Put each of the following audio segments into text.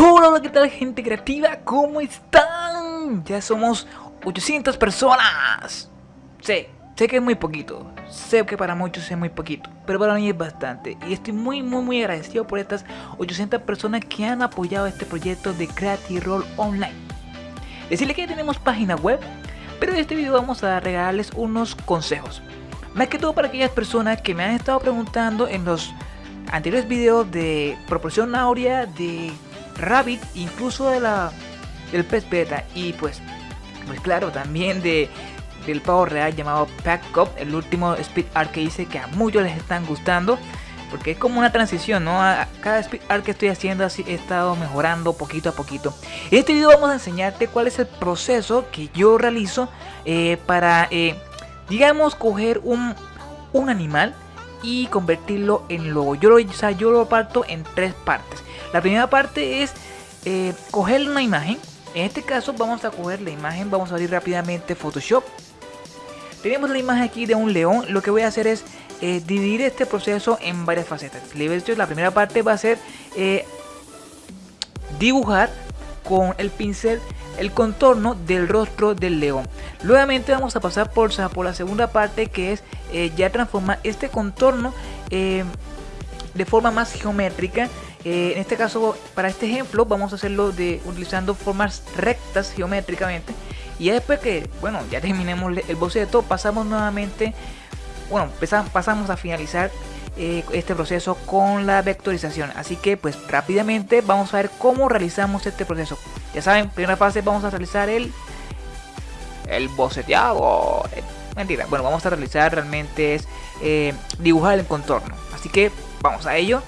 Hola, ¿qué tal gente creativa? ¿Cómo están? Ya somos 800 personas. Sé, sé que es muy poquito. Sé que para muchos es muy poquito. Pero para mí es bastante. Y estoy muy, muy, muy agradecido por estas 800 personas que han apoyado este proyecto de Creative Roll Online. Decirle que ya tenemos página web. Pero en este video vamos a regalarles unos consejos. Más que todo para aquellas personas que me han estado preguntando en los anteriores videos de proporción áurea, de Rabbit, incluso de la del pez beta y pues pues claro también de del pavo real llamado Pack Cup, el último speed art que hice que a muchos les están gustando porque es como una transición, ¿no? A cada speed art que estoy haciendo así he estado mejorando poquito a poquito. En este video vamos a enseñarte cuál es el proceso que yo realizo eh, para, eh, digamos, coger un, un animal y convertirlo en logo. Yo lo, o yo lo parto en tres partes. La primera parte es eh, coger una imagen. En este caso vamos a coger la imagen, vamos a abrir rápidamente Photoshop. Tenemos la imagen aquí de un león. Lo que voy a hacer es eh, dividir este proceso en varias facetas. La primera parte va a ser eh, dibujar con el pincel el contorno del rostro del león. Nuevamente vamos a pasar por, la segunda parte que es ya transformar este contorno de forma más geométrica eh, en este caso, para este ejemplo, vamos a hacerlo de utilizando formas rectas geométricamente. Y después que, bueno, ya terminemos el boceto, pasamos nuevamente, bueno, pasamos a finalizar eh, este proceso con la vectorización. Así que, pues rápidamente vamos a ver cómo realizamos este proceso. Ya saben, primera fase vamos a realizar el, el boceteado. Eh, mentira, bueno, vamos a realizar realmente es dibujar el contorno. Así que vamos a ello.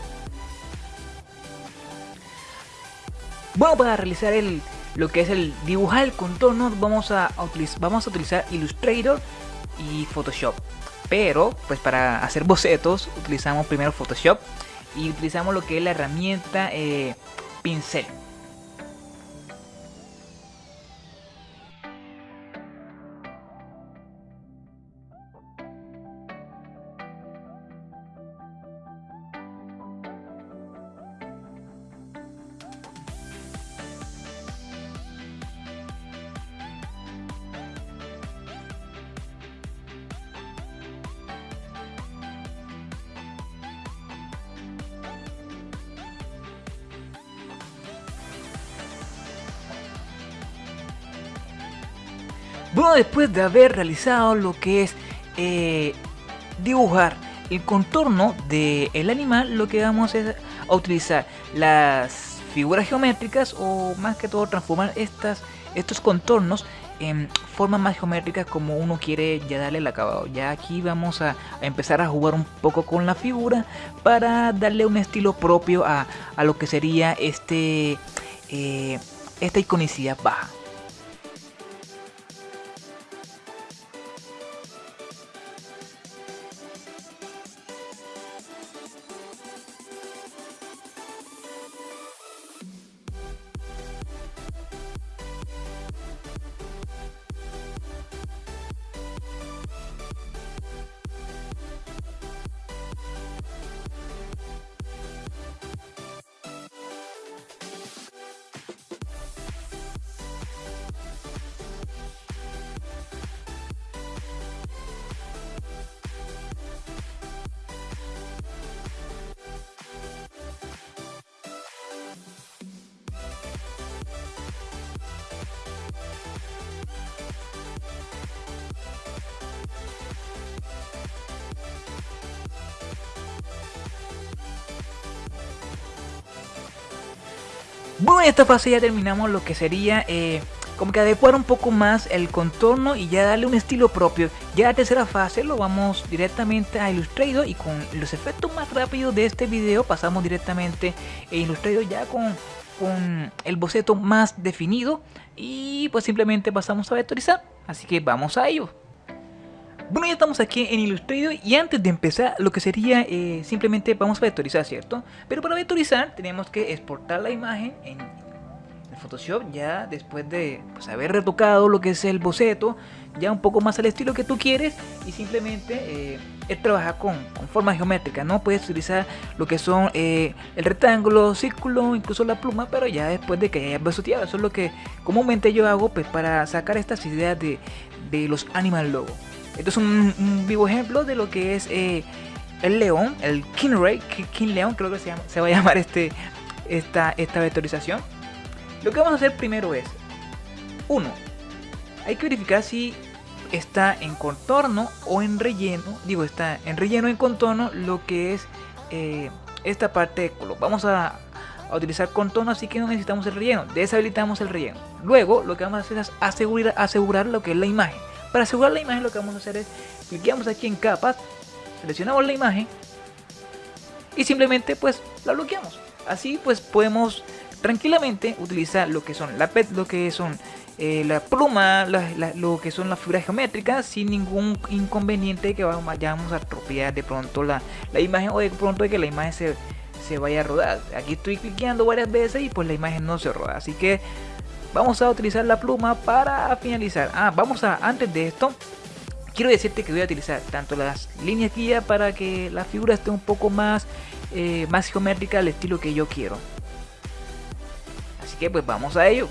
Bueno, para realizar el, lo que es el dibujar el contorno vamos a, vamos a utilizar Illustrator y Photoshop. Pero, pues para hacer bocetos utilizamos primero Photoshop y utilizamos lo que es la herramienta eh, pincel. Bueno, después de haber realizado lo que es eh, dibujar el contorno del animal, lo que vamos es a utilizar las figuras geométricas o más que todo transformar estas, estos contornos en formas más geométricas como uno quiere ya darle el acabado. Ya aquí vamos a, empezar a jugar un poco con la figura para darle un estilo propio a, lo que sería este, eh, esta iconicidad baja. Bueno, en esta fase ya terminamos lo que sería eh, como que adecuar un poco más el contorno y ya darle un estilo propio. Ya la tercera fase lo vamos directamente a Illustrator y con los efectos más rápidos de este video pasamos directamente a Illustrator ya con, con el boceto más definido y pues simplemente pasamos a vectorizar. Así que vamos a ello. Bueno, ya estamos aquí en Illustrator y antes de empezar lo que sería eh, simplemente vamos a vectorizar, ¿cierto? Pero para vectorizar tenemos que exportar la imagen en Photoshop ya después de pues, haber retocado lo que es el boceto, ya un poco más al estilo que tú quieres y simplemente eh, es trabajar con, formas geométricas, ¿no? Puedes utilizar lo que son eh, el rectángulo, círculo, incluso la pluma, pero ya después de que hayas boceteado, eso es lo que comúnmente yo hago pues, para sacar estas ideas de, los animal logo. Esto es un, vivo ejemplo de lo que es eh, el león, el King Ray, King León, creo que se, va a llamar este, esta, esta vectorización. Lo que vamos a hacer primero es, uno, hay que verificar si está en contorno o en relleno, digo, está en relleno en contorno lo que es eh, esta parte de color. Vamos a, utilizar contorno, así que no necesitamos el relleno, deshabilitamos el relleno. Luego lo que vamos a hacer es asegurar lo que es la imagen. Para asegurar la imagen lo que vamos a hacer es, clicamos aquí en capas, seleccionamos la imagen y simplemente pues la bloqueamos. Así pues podemos tranquilamente utilizar lo que son la pet, lo que son eh, la pluma, lo que son las figuras geométricas sin ningún inconveniente que vayamos a atropellar de pronto la, imagen o de pronto que la imagen se, se vaya a rodar. Aquí estoy cliqueando varias veces y pues la imagen no se roda. Así que vamos a utilizar la pluma para finalizar. Ah, vamos a, antes de esto, quiero decirte que voy a utilizar tanto las líneas guía para que la figura esté un poco más, eh, más geométrica al estilo que yo quiero. Así que pues vamos a ello.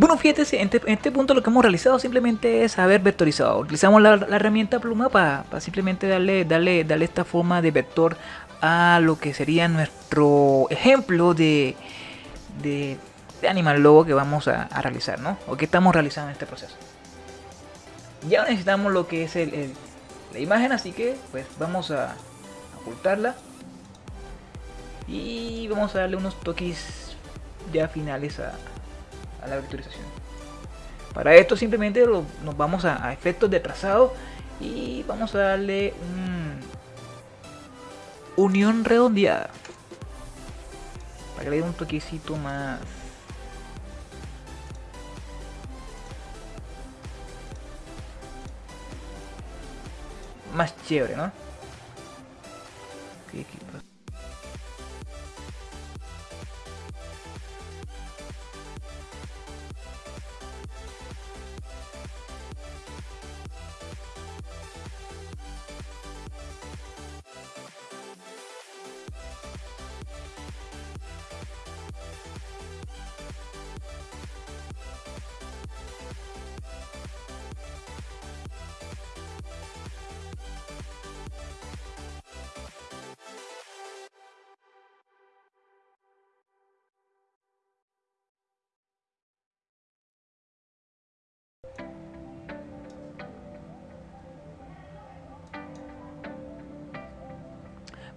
Bueno, fíjate, este, en este, punto lo que hemos realizado simplemente es haber vectorizado. Utilizamos la, herramienta pluma para, simplemente darle, darle, darle esta forma de vector a lo que sería nuestro ejemplo de, de, animal logo que vamos a, realizar, ¿no? O que estamos realizando en este proceso. Ya necesitamos lo que es el, la imagen, así que pues vamos a ocultarla. Y vamos a darle unos toques ya finales a, a la vectorización. Para esto simplemente nos vamos a, efectos de trazado y vamos a darle un unión redondeada para que le dé un toquecito más más chévere, ¿no?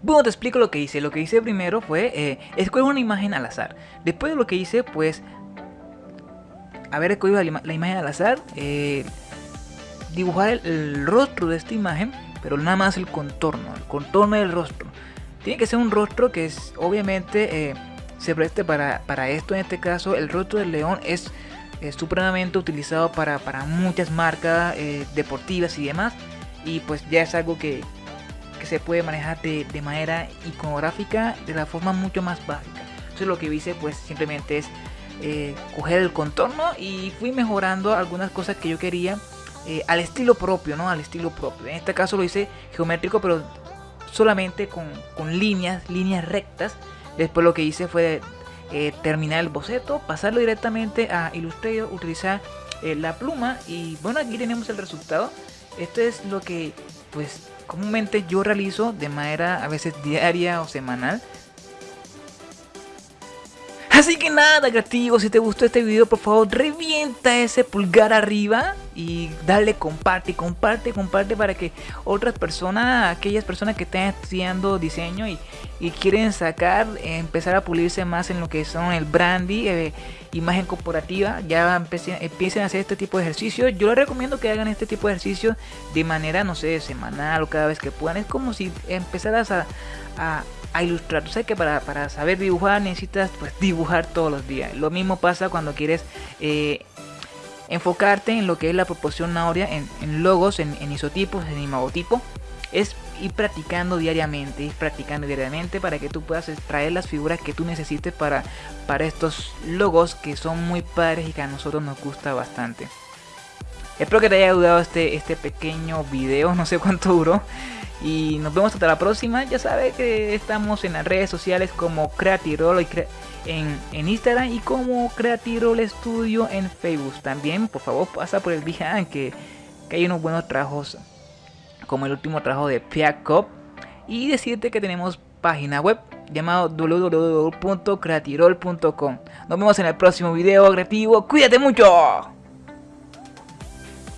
Bueno, te explico lo que hice. Lo que hice primero fue eh, escoger una imagen al azar. Después de lo que hice, pues, haber escogido la, imagen al azar, eh, dibujar el, rostro de esta imagen, pero nada más el contorno, el contorno del rostro. Tiene que ser un rostro que es, obviamente, eh, se preste para, para esto. En este caso, el rostro del león es es supremamente utilizado para, para muchas marcas eh, deportivas y demás. Y pues ya es algo que, se puede manejar de, manera iconográfica de la forma mucho más básica. Entonces lo que hice pues simplemente es eh, coger el contorno y fui mejorando algunas cosas que yo quería eh, al estilo propio, ¿no? Al estilo propio. En este caso lo hice geométrico, pero solamente con, con líneas, líneas rectas. Después lo que hice fue eh, terminar el boceto, pasarlo directamente a Illustrator, utilizar la pluma y bueno, aquí tenemos el resultado. Esto es lo que pues comúnmente yo realizo de manera a veces diaria o semanal. Así que nada, creativo, si te gustó este video, por favor, revienta ese pulgar arriba y dale comparte, comparte, comparte para que otras personas, aquellas personas que están estudiando diseño y, y quieren sacar, empezar a pulirse más en lo que son el brandy, eh, imagen corporativa, ya empiecen, empiecen, a hacer este tipo de ejercicios. Yo les recomiendo que hagan este tipo de ejercicios de manera, no sé, semanal o cada vez que puedan. Es como si empezaras a, a a ilustrar. Tú sabes que para, para, saber dibujar necesitas pues dibujar todos los días. Lo mismo pasa cuando quieres eh, enfocarte en lo que es la proporción áurea en, logos, en, en, isotipos, en imagotipo. Es ir practicando diariamente, ir practicando diariamente para que tú puedas extraer las figuras que tú necesites para, para estos logos que son muy padres y que a nosotros nos gusta bastante. Espero que te haya ayudado este, este pequeño video, no sé cuánto duró. Y nos vemos hasta la próxima. Ya sabes que estamos en las redes sociales como Creatirol en, Instagram y como Creatirol Studio en Facebook. También, por favor, pasa por el Behance que, que hay unos buenos trabajos como el último trabajo de Piacop. Y decirte que tenemos página web llamado www.creatirol.com. Nos vemos en el próximo video creativo. Cuídate mucho.